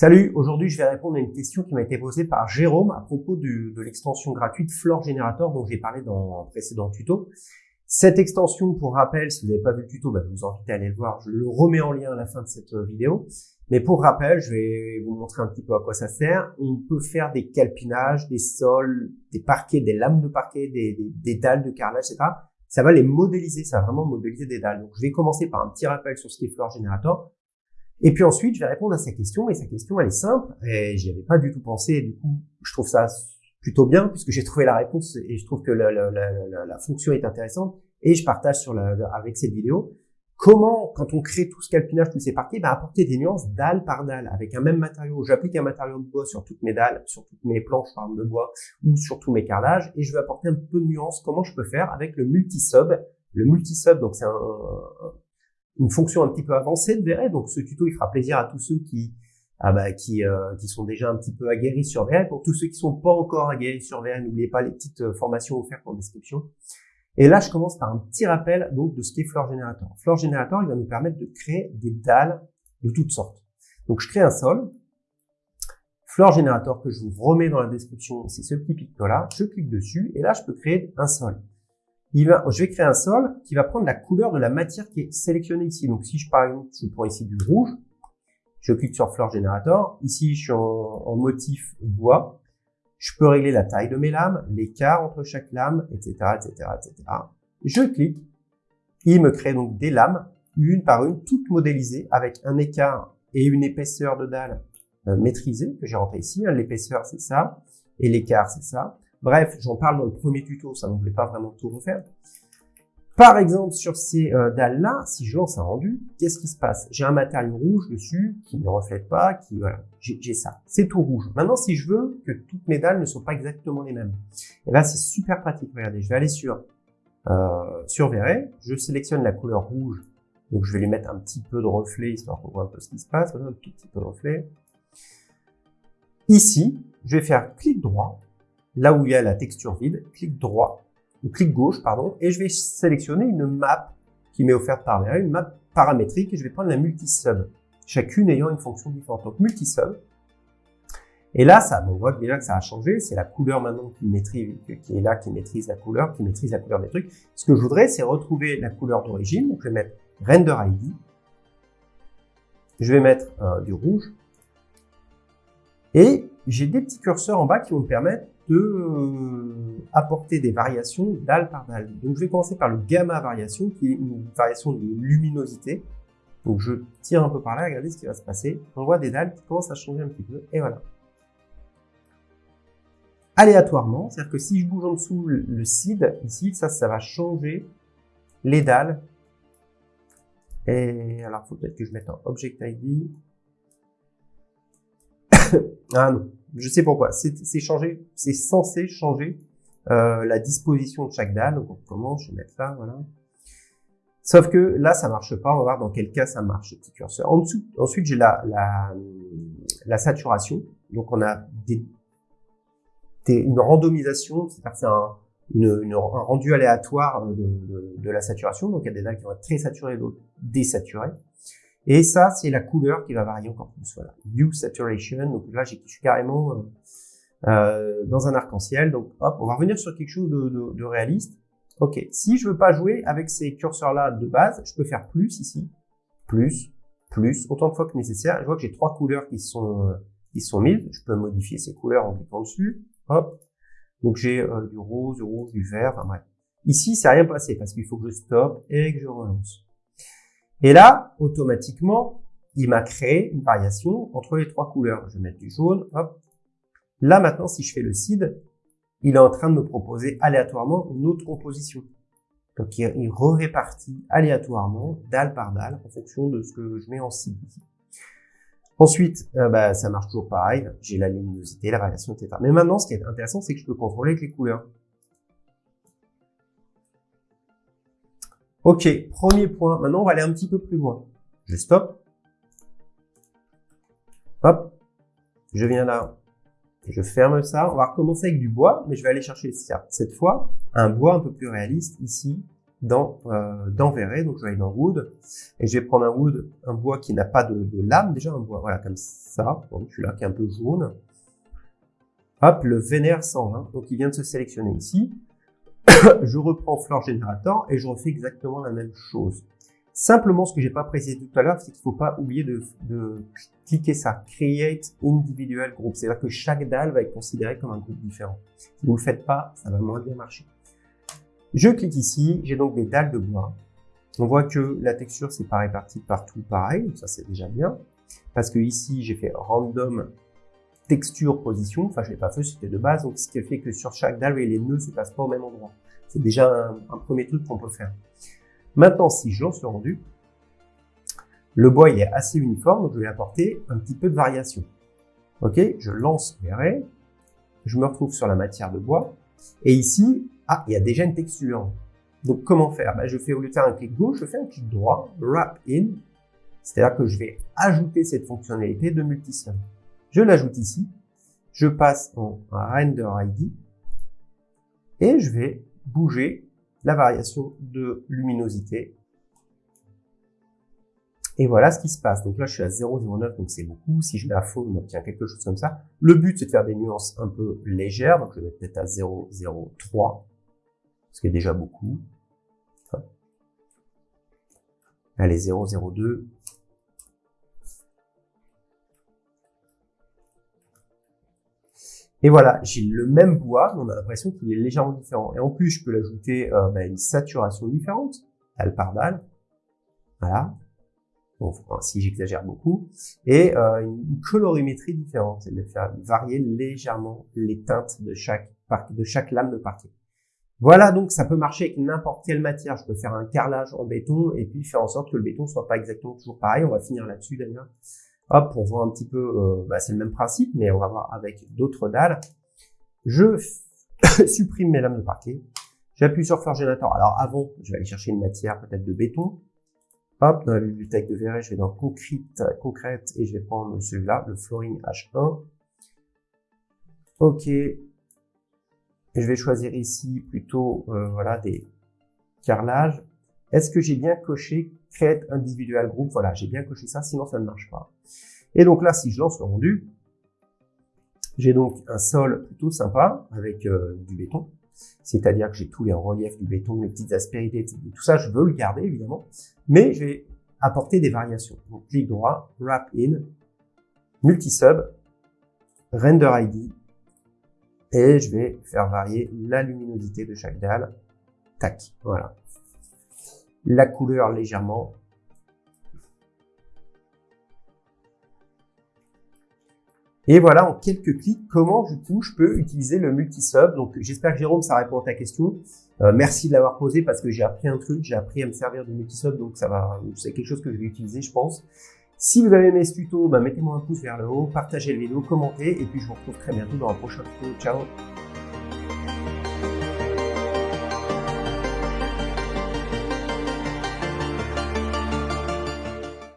Salut, aujourd'hui je vais répondre à une question qui m'a été posée par Jérôme à propos de l'extension gratuite Floor Generator dont j'ai parlé dans un précédent tuto. Cette extension, pour rappel, si vous n'avez pas vu le tuto, bah, je vous invite à aller le voir, je le remets en lien à la fin de cette euh, vidéo. Mais pour rappel, je vais vous montrer un petit peu à quoi ça sert. On peut faire des calpinages, des sols, des parquets, des lames de parquet, des, dalles de carrelage, etc. Ça va les modéliser, ça va vraiment modéliser des dalles. Donc je vais commencer par un petit rappel sur ce qu'est Floor Generator. Et puis ensuite, je vais répondre à sa question. Et sa question, elle est simple. Et j'y avais pas du tout pensé. Du coup, je trouve ça plutôt bien puisque j'ai trouvé la réponse et je trouve que la, la, la, la fonction est intéressante. Et je partage sur avec cette vidéo comment, quand on crée tout ce calpinage, tous ces parquets, bah, apporter des nuances dalle par dalle avec un même matériau. J'applique un matériau de bois sur toutes mes dalles, sur toutes mes planches par de bois ou sur tous mes carrelages et je vais apporter un peu de nuance. Comment je peux faire avec le multi-sub? Le multi-sub, donc c'est un, une fonction un petit peu avancée de Verret. Donc ce tuto, il fera plaisir à tous ceux qui ah bah, qui, euh, qui sont déjà un petit peu aguerris sur Verret. Pour tous ceux qui sont pas encore aguerris sur Verret, n'oubliez pas les petites euh, formations offertes en description. Et là, je commence par un petit rappel donc de ce qu'est Floor Generator. Floor Generator, il va nous permettre de créer des dalles de toutes sortes. Donc je crée un sol. Floor Generator que je vous remets dans la description, c'est ce petit picto-là. Je clique dessus et là, je peux créer un sol il va, je vais créer un sol qui va prendre la couleur de la matière qui est sélectionnée ici. Donc si je par exemple, je prends ici du rouge, je clique sur Floor Generator. Ici, je suis en, motif bois. Je peux régler la taille de mes lames, l'écart entre chaque lame, etc., etc., etc. Je clique. Il me crée donc des lames, une par une, toutes modélisées avec un écart et une épaisseur de dalle euh, maîtrisée que j'ai rentré ici. L'épaisseur, c'est ça. Et l'écart, c'est ça. Bref, j'en parle dans le premier tuto, ça ne voulait pas vraiment tout refaire. Par exemple, sur ces euh, dalles-là, si je lance un rendu, qu'est-ce qui se passe? J'ai un matériau rouge dessus qui ne reflète pas, qui voilà, j'ai ça. C'est tout rouge. Maintenant, si je veux que toutes mes dalles ne soient pas exactement les mêmes, et eh là, c'est super pratique. Regardez, je vais aller sur euh, sur je sélectionne la couleur rouge, donc je vais lui mettre un petit peu de reflet histoire qu'on voit un peu ce qui se passe. un tout petit peu de reflet. Ici, je vais faire clic droit là où il y a la texture vide, clic droit, ou clic gauche, pardon, et je vais sélectionner une map qui m'est offerte par là, une map paramétrique, et je vais prendre la multisub, chacune ayant une fonction différente. Donc multisub. Et là, ça, on voit déjà que ça a changé. C'est la couleur maintenant qui maîtrise, qui est là, qui maîtrise la couleur, qui maîtrise la couleur des trucs. Ce que je voudrais, c'est retrouver la couleur d'origine. Donc, je vais mettre render ID. Je vais mettre euh, du rouge. Et j'ai des petits curseurs en bas qui vont me permettre de euh, apporter des variations dalle par dalle. Donc je vais commencer par le gamma variation, qui est une variation de luminosité. Donc je tire un peu par là, regardez ce qui va se passer. On voit des dalles qui commencent à changer un petit peu, et voilà. Aléatoirement, c'est-à-dire que si je bouge en dessous le seed, ici, ça, ça va changer les dalles. Et alors, faut peut-être que je mette un object ID. ah non, je sais pourquoi. C'est censé changer euh, la disposition de chaque dalle. Donc on commence, je vais mettre là, voilà. Sauf que là, ça marche pas. On va voir dans quel cas ça marche, ce petit curseur. En dessous, ensuite, j'ai la, saturation. Donc on a une randomisation, c'est-à-dire c'est un, rendu aléatoire de, de, de, la saturation. Donc il y a des dalles qui vont être très saturées, d'autres désaturées. Et ça, c'est la couleur qui va varier encore plus. Voilà, Hue Saturation. Donc là, je suis carrément euh, euh, dans un arc-en-ciel. Donc hop, on va revenir sur quelque chose de, de, de, réaliste. Ok, si je veux pas jouer avec ces curseurs-là de base, je peux faire plus ici, plus, plus, autant de fois que nécessaire. Je vois que j'ai trois couleurs qui sont euh, qui sont mises. Je peux modifier ces couleurs en cliquant dessus. Hop. Donc j'ai euh, du rose, du rouge, du vert. Enfin bref. Ici, c'est rien passé parce qu'il faut que je stoppe et que je relance. Et là, automatiquement, il m'a créé une variation entre les trois couleurs. Je vais mettre du jaune, hop. Là, maintenant, si je fais le seed, il est en train de me proposer aléatoirement une autre composition. Donc, il, répartit aléatoirement, dalle par dalle, en fonction de ce que je mets en seed Ensuite, euh, bah, ça marche toujours pareil. J'ai la luminosité, la variation, etc. Mais maintenant, ce qui est intéressant, c'est que je peux contrôler avec les couleurs. Ok, premier point. Maintenant, on va aller un petit peu plus loin. Je stop. Hop. Je viens là. Je ferme ça. On va recommencer avec du bois, mais je vais aller chercher cette fois un bois un peu plus réaliste ici. dans, euh, dans. Donc je vais aller dans Wood et je vais prendre un Wood, un bois qui n'a pas de, de, lame, déjà un bois, voilà, comme ça. Donc celui-là qui est un peu jaune. Hop, le Vénère 120. Donc il vient de se sélectionner ici. je reprends Floor Generator et je refais exactement la même chose. Simplement, ce que j'ai pas précisé tout à l'heure, c'est qu'il faut pas oublier de, cliquer ça, Create Individual Group. C'est-à-dire que chaque dalle va être considéré comme un groupe différent. Si vous le faites pas, ça va moins bien marcher. Je clique ici, j'ai donc des dalles de bois. On voit que la texture, c'est pas réparti partout pareil, ça c'est déjà bien. Parce que ici, j'ai fait random texture position, enfin je l'ai pas fait, c'était de base, donc ce qui fait que sur chaque dalle, les nœuds se passent pas au même endroit. C'est déjà un, premier truc qu'on peut faire. Maintenant, si je lance le rendu, le bois il est assez uniforme, donc je vais apporter un petit peu de variation. Ok, je lance Verret, je me retrouve sur la matière de bois, et ici, ah, il y a déjà une texture. Donc comment faire? Ben, Je fais au lieu de faire un clic gauche, je fais un clic droit, Wrap In, c'est-à-dire que je vais ajouter cette fonctionnalité de multisim. Je l'ajoute ici, je passe en Render ID, et je vais bouger la variation de luminosité. Et voilà ce qui se passe. Donc là, je suis à 0,09, donc c'est beaucoup. Si je mets à fond, on obtient quelque chose comme ça. Le but, c'est de faire des nuances un peu légères. Donc je vais peut-être à 0,03, ce qui est déjà beaucoup. Allez, 0,02. Et voilà, j'ai le même bois, mais on a l'impression qu'il est légèrement différent. Et en plus, je peux l'ajouter euh, bah, une saturation différente, dalle par dalle. Voilà. Bon, si j'exagère beaucoup. Et euh, une colorimétrie différente, c'est de faire varier légèrement les teintes de chaque, de chaque lame de parquet. Voilà, donc ça peut marcher avec n'importe quelle matière. Je peux faire un carrelage en béton et puis faire en sorte que le béton soit pas exactement toujours pareil. On va finir là-dessus d'ailleurs. Hop, pour voir un petit peu, euh, bah, c'est le même principe, mais on va voir avec d'autres dalles. Je supprime mes lames de parquet. J'appuie sur Forgenator. Alors avant, je vais aller chercher une matière peut-être de béton. Hop, dans la bibliothèque de Verret, je vais dans Concrete, Concrète et je vais prendre celui-là, le Flooring H1. Ok. Je vais choisir ici plutôt euh, voilà des carrelages. Est-ce que j'ai bien coché Create Individual Group? Voilà, j'ai bien coché ça, sinon ça ne marche pas. Et donc là, si je lance le rendu, j'ai donc un sol plutôt sympa avec euh, du béton. C'est-à-dire que j'ai tous les reliefs du béton, les petites aspérités, tout ça, je veux le garder évidemment. Mais je vais des variations. Donc clic droit, Wrap In, Multisub, Render ID, et je vais faire varier la luminosité de chaque dalle. Tac, voilà la couleur légèrement. Et voilà, en quelques clics, comment du coup je peux utiliser le multi-sub. Donc j'espère que Jérôme, ça répond à ta question. Euh, merci de l'avoir posé parce que j'ai appris un truc, j'ai appris à me servir du multi-sub, donc ça va, c'est quelque chose que je vais utiliser, je pense. Si vous avez aimé ce tuto, bah, mettez-moi un pouce vers le haut, partagez la vidéo, commentez, et puis je vous retrouve très bientôt dans un prochain tuto. Ciao